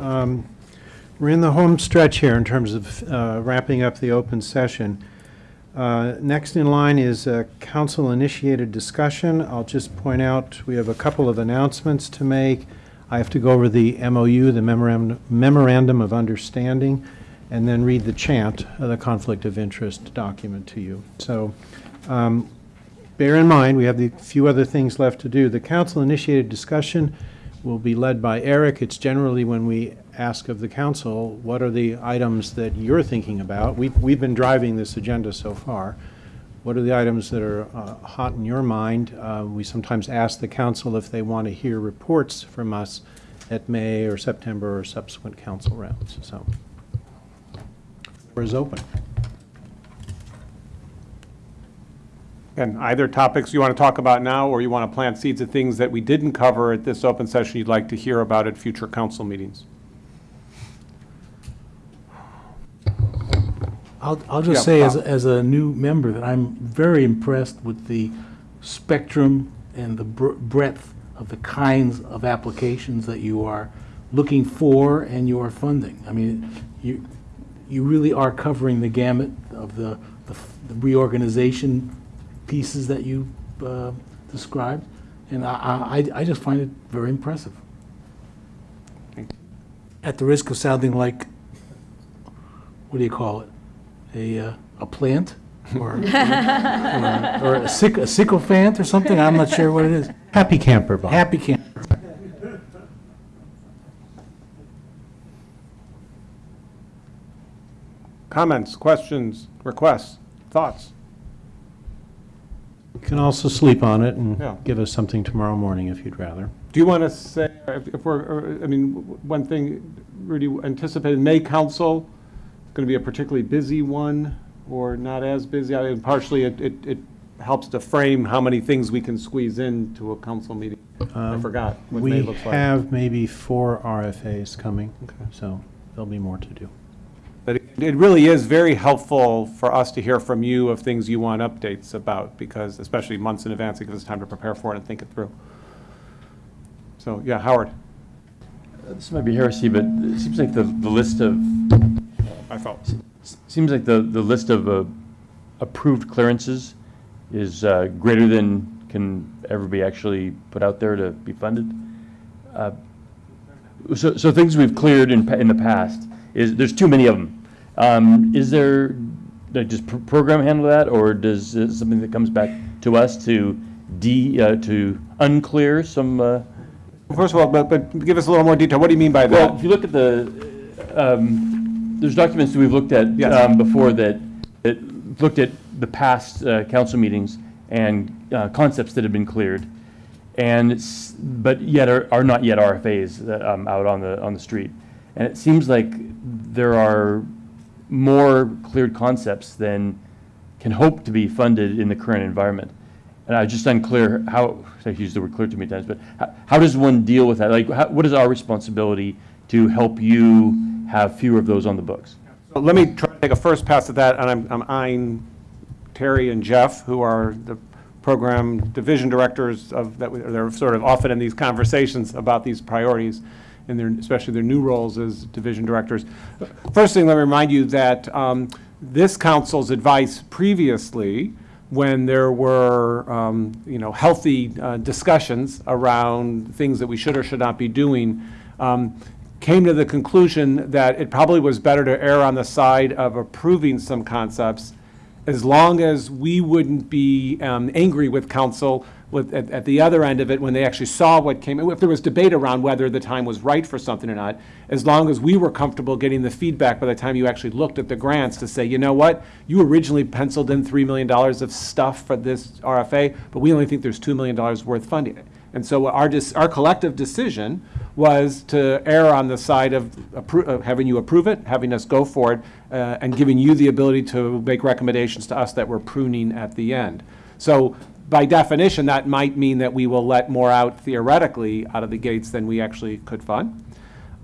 Um, We're in the home stretch here in terms of uh, wrapping up the open session. Uh, Next in line is uh, council-initiated discussion. I'll just point out, we have a couple of announcements to make. I have to go over the MOU, the memorandum memorandum of understanding, and then read the chant, uh, the conflict of interest document to you. So um, bear in mind, we have a few other things left to do. The council-initiated discussion will be led by Eric. It's generally when we ask of the council, what are the items that you're thinking about? We've, we've been driving this agenda so far. What are the items that are uh, hot in your mind? Uh, We sometimes ask the council if they want to hear reports from us at May or September or subsequent council rounds, so. Floor is open. And either topics you want to talk about now, or you want to plant seeds of things that we didn't cover at this open session you'd like to hear about at future council meetings. I'll, I'll Yeah, just say as, Bob. as a new member that I'm very impressed with the spectrum and the br- breadth of the kinds of applications that you are looking for and you are funding. I mean, you, you really are covering the gamut of the, the the reorganization pieces that you uh, described. And I, I, I just find it very impressive. Thank At the risk of sounding like, what do you call it? A, uh, a plant? Or, or or a syc- a sycophant or something? I'm not sure what it is. Happy camper, Bob. Happy camper. Comments, questions, requests, thoughts? You can also sleep on it and Yeah. give us something tomorrow morning if you'd rather. Do you want to say, if if we're, or, I mean, w- one thing, Rudy, anticipated, May council, is going to be a particularly busy one, or not as busy? I mean, partially, it, it it helps to frame how many things we can squeeze into a council meeting. I Um, forgot what May We looks like. have maybe four RFAs coming, so there'll be more to do. But it- it really is very helpful for us to hear from you of things you want updates about, because especially months in advance, it gives us time to prepare for it and think it through. So, yeah, Howard? This might be heresy, but it seems like the, the list of, I felt. seems like the, the list of uh, approved clearances is uh, greater than can ever be actually put out there to be funded. Uh, So, so things we've cleared in, in the past, is, there's too many of them. Um, Is there, pr- program handle that, or does, it something that comes back to us to de, uh, to unclear some, uh, First of all, but, but give us a little more detail. What do you mean by Well, that? Well, if you look at the, um, there's documents that we've looked at Yes. um, before that, that looked at the past uh, council meetings and uh, concepts that have been cleared, and, it's- but yet are are not yet RFAs that, um, out on the, on the street. And it seems like there are more cleared concepts than can hope to be funded in the current environment. And I was just unclear how, I used the word clear too many times, but how, how does one deal with that? Like, how, what is our responsibility to help you have fewer of those on the books? So Let me try to take a first pass at that, and I'm, I'm eyeing Terry and Jeff, who are the program division directors of, that, we- they're sort of often in these conversations about these priorities, and their, especially their new roles as division directors. First thing, let me remind you that um, this council's advice previously, when there were, um, you know, healthy uh, discussions around things that we should or should not be doing, um, came to the conclusion that it probably was better to err on the side of approving some concepts as long as we wouldn't be um, angry with council with, at, at the other end of it, when they actually saw what came, if there was debate around whether the time was right for something or not, as long as we were comfortable getting the feedback by the time you actually looked at the grants to say, you know what, you originally penciled in $3 million of stuff for this RFA, but we only think there's $2 million worth funding it. And so our, our collective decision was to err on the side of having you approve it, having us go for it, uh, and giving you the ability to make recommendations to us that we're pruning at the end. So by definition, that might mean that we will let more out theoretically out of the gates than we actually could fund.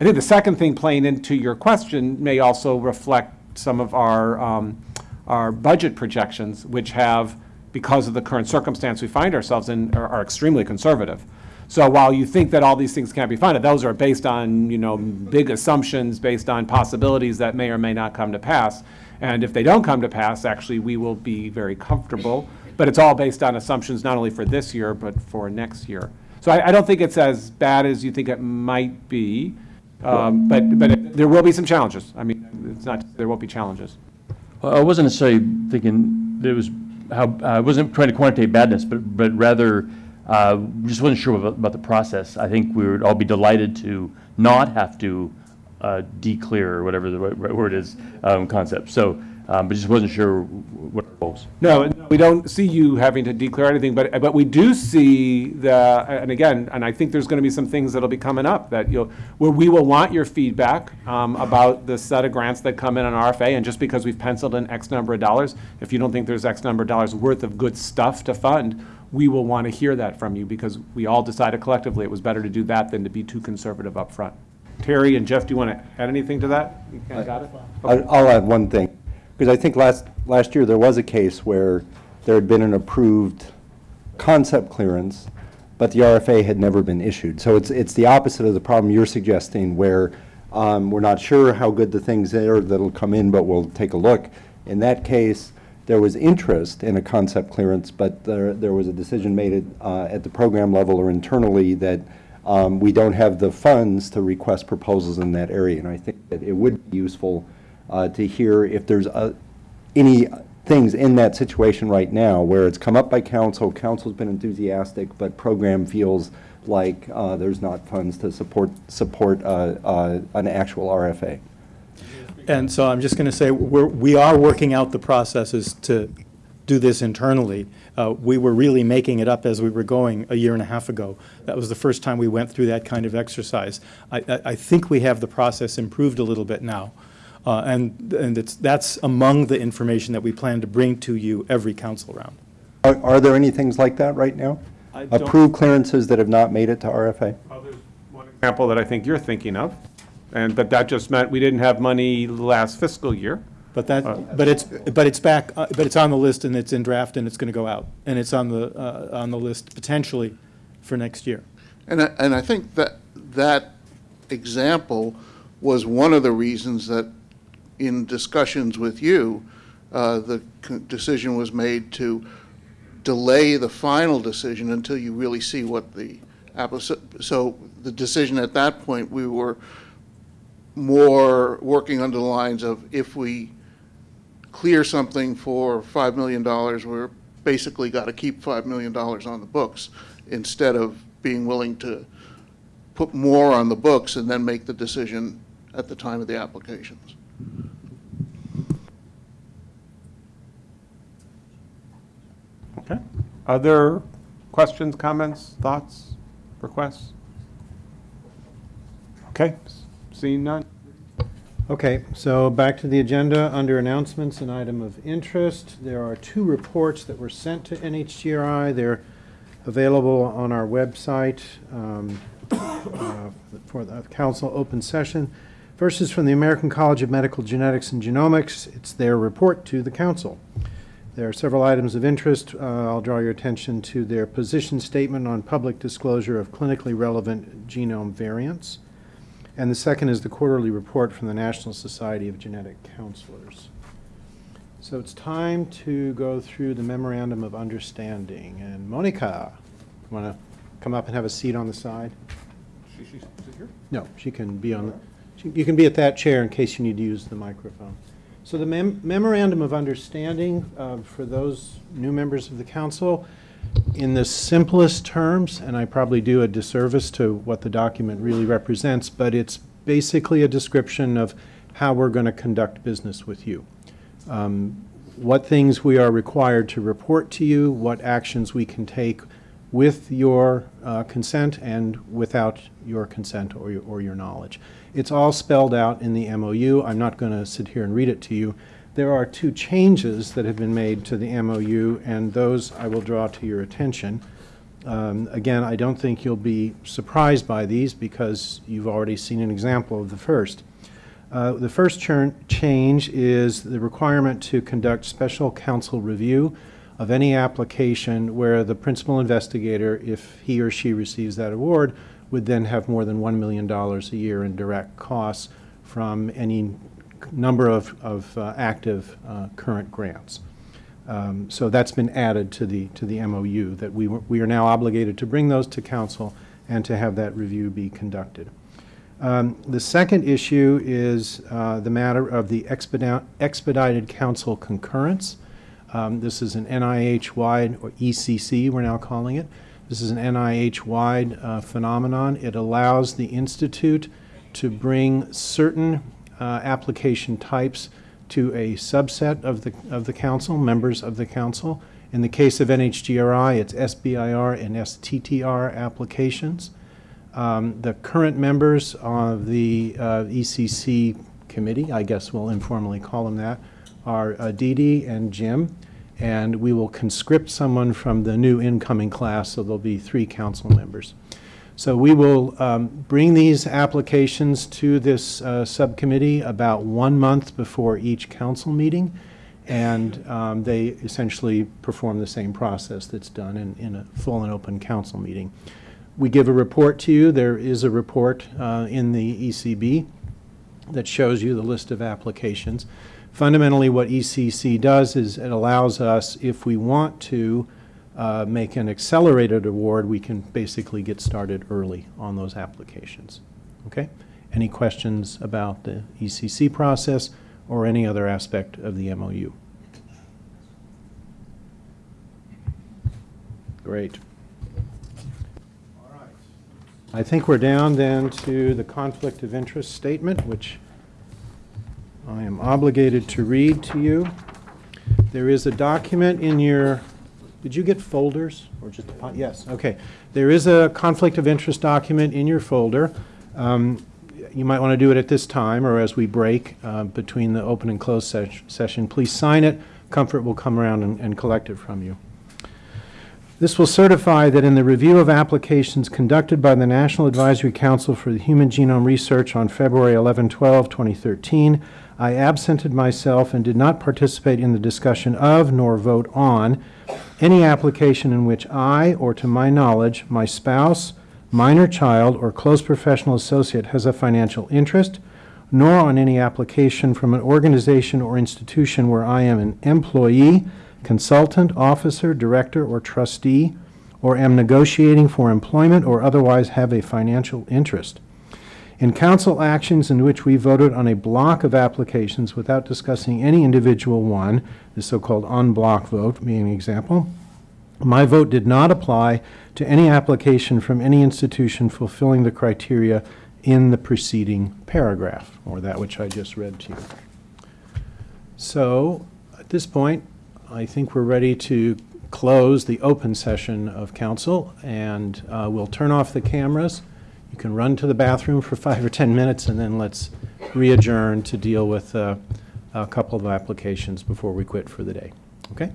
I think the second thing playing into your question may also reflect some of our, um, our budget projections, which have, because of the current circumstance we find ourselves in, are are extremely conservative. So while you think that all these things can't be funded, those are based on, you know, big assumptions, based on possibilities that may or may not come to pass. And if they don't come to pass, actually, we will be very comfortable. But it's all based on assumptions not only for this year, but for next year. So I, I don't think it's as bad as you think it might be. Um, But, but it- there will be some challenges. I mean, it's not, there won't be challenges. Well, I wasn't necessarily thinking it was how, I wasn't trying to quantitate badness, but, but rather, uh, just wasn't sure about, about the process. I think we would all be delighted to not have to uh, declear, or whatever the right right word is, um, concept. So, um, but just wasn't sure what it was. No, we don't see you having to declare anything, but, but we do see the, and again, and I think there's going to be some things that'll be coming up that you'll, where we will want your feedback um, about the set of grants that come in on RFA, and just because we've penciled in X number of dollars, if you don't think there's X number of dollars worth of good stuff to fund, we will want to hear that from you, because we all decided collectively it was better to do that than to be too conservative up front. Terry and Jeff, do you want to add anything to that? You kinda got it? I- I'll add one thing, because I think last, last year, there was a case where there had been an approved concept clearance, but the RFA had never been issued. So it's, it's the opposite of the problem you're suggesting, where um, we're not sure how good the things are that'll come in, but we'll take a look. In that case, there was interest in a concept clearance, but there, there was a decision made uh, at the program level or internally that um, we don't have the funds to request proposals in that area. And I think that it would be useful uh, to hear if there's uh, any things in that situation right now where it's come up by council, council's been enthusiastic, but program feels like uh, there's not funds to support, support uh, uh, an actual RFA. And so I'm just going to say, we're, we are working out the processes to do this internally. Uh, We were really making it up as we were going a year and a half ago. That was the first time we went through that kind of exercise. I, I, I think we have the process improved a little bit now. Uh, And, and it's, that's among the information that we plan to bring to you every council round. Are are there any things like that right now? Approved clearances that have not made it to RFA? There's one example that I think you're thinking of, and, but that just meant we didn't have money last fiscal year. But that, but it's, but it's back, uh, but it's on the list and it's in draft and it's going to go out. And it's on the, uh, on the list potentially for next year. And I, and I think that, that example was one of the reasons that in discussions with you, uh, the decision was made to delay the final decision until you really see what the, so the decision at that point, we were more working under the lines of if we clear something for $5 million, we're basically got to keep $5 million on the books instead of being willing to put more on the books and then make the decision at the time of the applications. Okay. Other questions, comments, thoughts, requests? Okay, seeing none? Okay, so back to the agenda, under announcements, an item of interest. There are two reports that were sent to NHGRI. They're available on our website um, uh, for the council open session. First is from the American College of Medical Genetics and Genomics. It's their report to the council. There are several items of interest. Uh, I'll draw your attention to their position statement on public disclosure of clinically relevant genome variants. And the second is the quarterly report from the National Society of Genetic Counselors. So it's time to go through the memorandum of understanding. And Monica, want to come up and have a seat on the side? No, she can be on, the. she- you can be at that chair in case you need to use the microphone. So the mem- memorandum of understanding, uh, for those new members of the council, in the simplest terms, and I probably do a disservice to what the document really represents, but it's basically a description of how we're going to conduct business with you. Um, What things we are required to report to you, what actions we can take with your uh, consent and without your consent or your, or your knowledge. It's all spelled out in the MOU. I'm not going to sit here and read it to you. There are two changes that have been made to the MOU, and those I will draw to your attention. Um, Again, I don't think you'll be surprised by these because you've already seen an example of the first. Uh, The first change is the requirement to conduct special council review of any application where the principal investigator, if he or she receives that award, would then have more than $1 million a year in direct costs from any number of, of uh, active uh, current grants. Um, So that's been added to the, to the MOU, that we, we are now obligated to bring those to council and to have that review be conducted. Um, The second issue is uh, the matter of the expedite- expedited council concurrence. Um, This is an NIH-wide, or ECC, we're now calling it. This is an NIH-wide uh, phenomenon. It allows the institute to bring certain uh, application types to a subset of the, of the council, members of the council. In the case of NHGRI, it's SBIR and STTR applications. Um, The current members of the uh, ECC committee, I guess we'll informally call them that, are uh, Dee Dee and Jim, and we will conscript someone from the new incoming class, so there'll be three council members. So we will um, bring these applications to this uh, subcommittee about one month before each council meeting, and um, they essentially perform the same process that's done in, in a full and open council meeting. We give a report to you. There is a report uh, in the ECB that shows you the list of applications. Fundamentally, what ECC does is it allows us, if we want to uh, make an accelerated award, we can basically get started early on those applications. Okay? Any questions about the ECC process or any other aspect of the MOU? Great. All right. I think we're down then to the conflict of interest statement, which I am obligated to read to you. There is a document in your, did you get folders or just, a yes, okay. There is a conflict of interest document in your folder. Um, You might want to do it at this time or as we break uh, between the open and closed ses- session. Please sign it. Comfort will come around and- and collect it from you. This will certify that in the review of applications conducted by the National Advisory Council for the Human Genome Research on February 11, 12, 2013, I absented myself and did not participate in the discussion of nor vote on any application in which I, or to my knowledge, my spouse, minor child, or close professional associate has a financial interest, nor on any application from an organization or institution where I am an employee, consultant, officer, director, or trustee, or am negotiating for employment or otherwise have a financial interest. In council actions in which we voted on a block of applications without discussing any individual one, the so-called en bloc vote being an example, my vote did not apply to any application from any institution fulfilling the criteria in the preceding paragraph, or that which I just read to you. So, at this point, I think we're ready to close the open session of council, and uh, we'll turn off the cameras. You can run to the bathroom for five or 10 minutes, and then let's re-adjourn to deal with uh, a couple of applications before we quit for the day. Okay?